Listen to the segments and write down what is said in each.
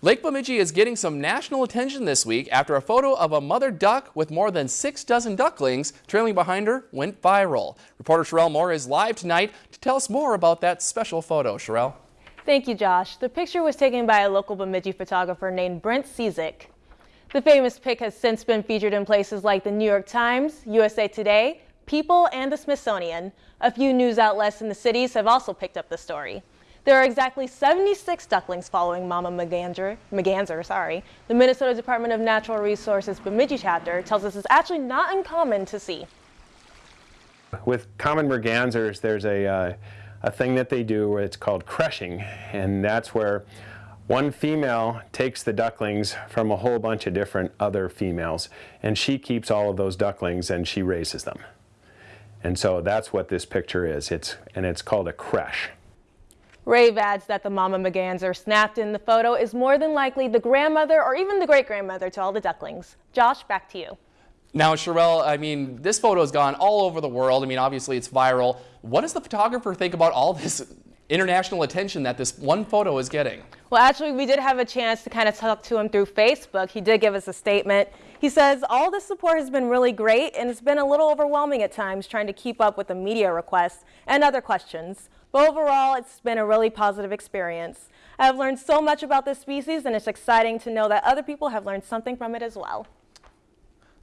Lake Bemidji is getting some national attention this week after a photo of a mother duck with more than six dozen ducklings trailing behind her went viral. Reporter Sherelle Moore is live tonight to tell us more about that special photo. Sherelle. Thank you, Josh. The picture was taken by a local Bemidji photographer named Brent Cizek. The famous pic has since been featured in places like the New York Times, USA Today, People, and the Smithsonian. A few news outlets in the cities have also picked up the story. There are exactly 76 ducklings following Mama McGanzer. McGanzer sorry. The Minnesota Department of Natural Resources Bemidji chapter tells us it's actually not uncommon to see. With common mergansers, there's a, uh, a thing that they do, where it's called creching, and that's where one female takes the ducklings from a whole bunch of different other females, and she keeps all of those ducklings and she raises them. And so that's what this picture is, it's, and it's called a creche. Rave adds that the mama McGanzer snapped in the photo is more than likely the grandmother or even the great-grandmother to all the ducklings. Josh, back to you. Now, Sherelle, I mean, this photo has gone all over the world. I mean, obviously it's viral. What does the photographer think about all this international attention that this one photo is getting? Well, actually, we did have a chance to kind of talk to him through Facebook. He did give us a statement. He says, all the support has been really great, and it's been a little overwhelming at times trying to keep up with the media requests and other questions. But overall, it's been a really positive experience. I've learned so much about this species, and it's exciting to know that other people have learned something from it as well.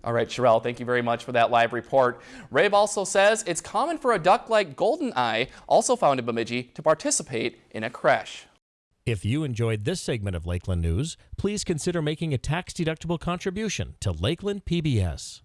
All right, Sherelle, thank you very much for that live report. Rave also says it's common for a duck like goldeneye, also found in Bemidji, to participate in a creche. If you enjoyed this segment of Lakeland News, please consider making a tax-deductible contribution to Lakeland PBS.